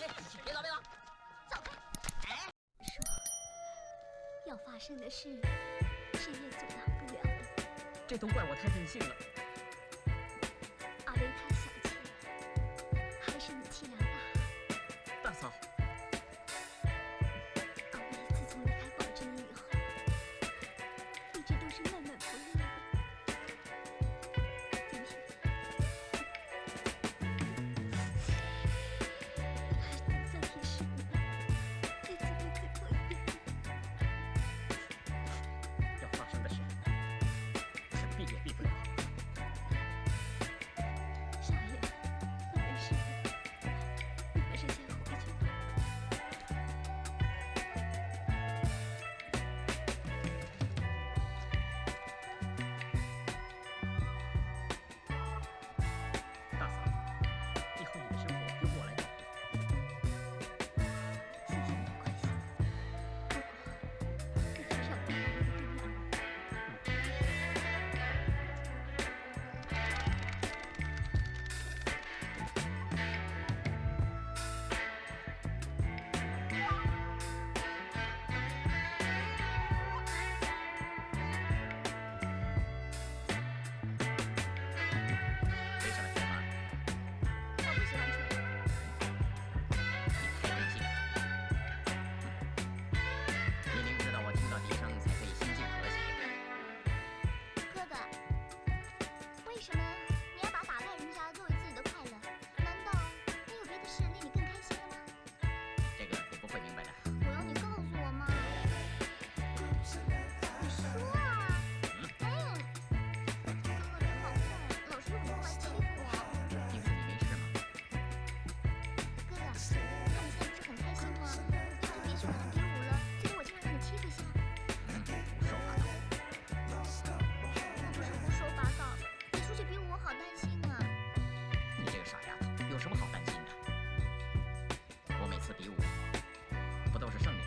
吃，别走别走，走开！哎，说要发生的事，谁也阻挡不了的。这都怪我太任性了。阿威太小气，还是你气量大。大嫂。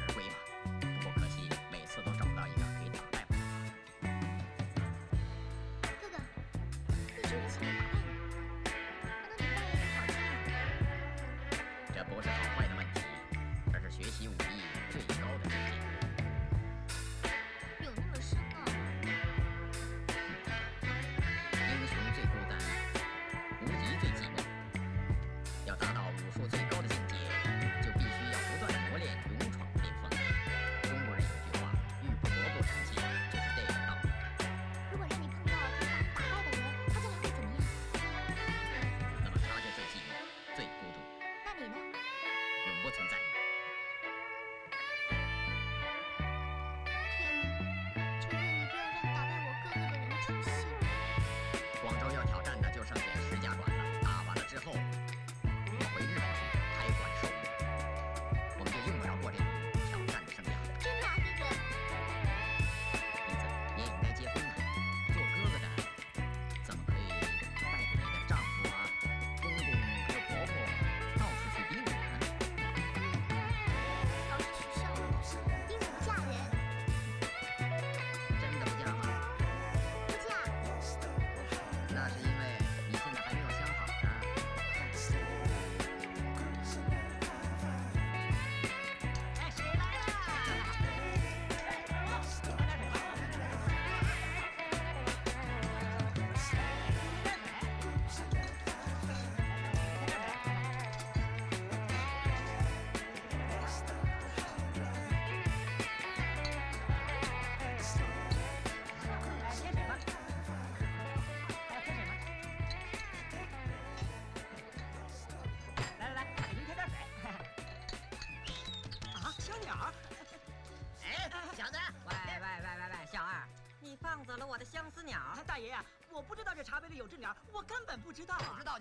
Wait,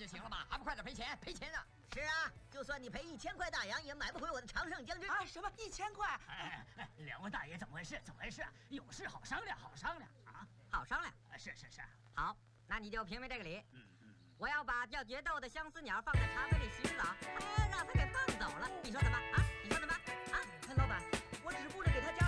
就行了吧，还不快点赔钱？赔钱呢？是啊，就算你赔一千块大洋，也买不回我的常胜将军啊！什么一千块？哎哎，两位大爷怎么回事？怎么回事？有事好商量，好商量啊！好商量？是是是。好，那你就评评这个理。嗯嗯。我要把要决斗的相思鸟放在茶杯里洗澡，哎，让他给放走了，你说怎么啊？你说怎么啊？老板，我只顾着给他加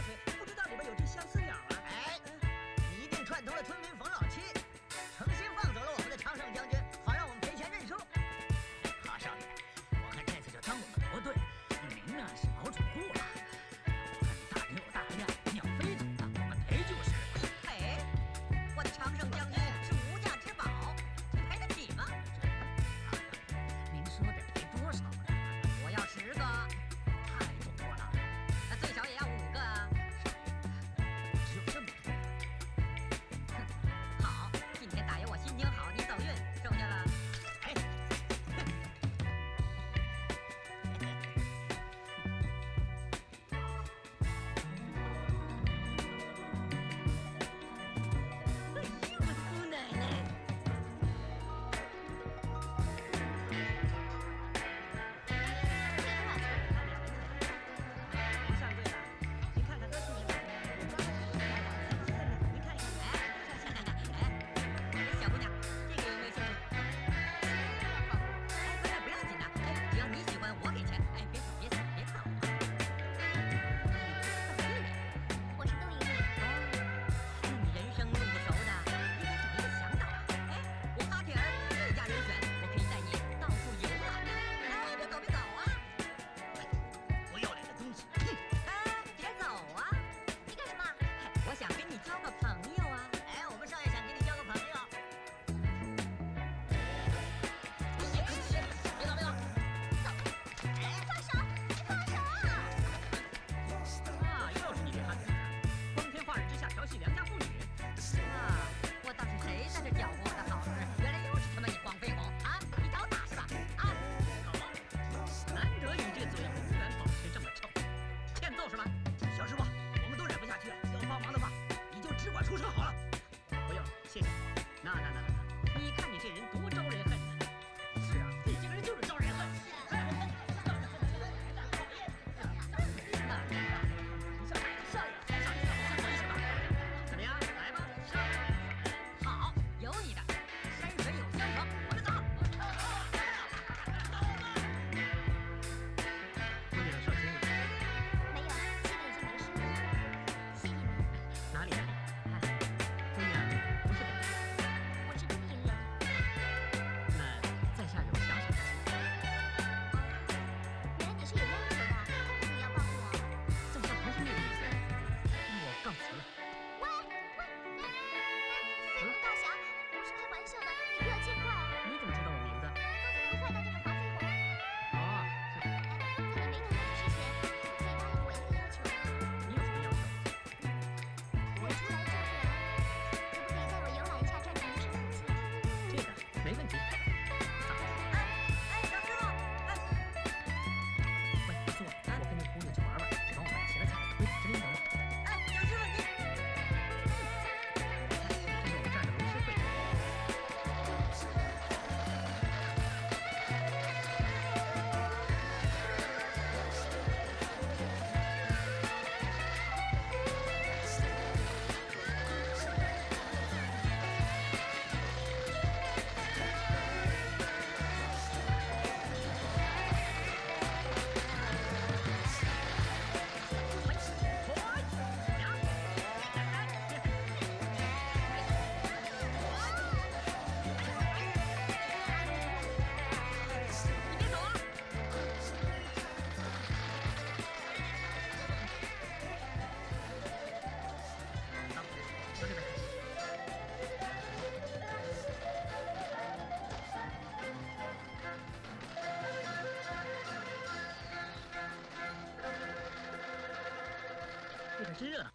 可真热闹。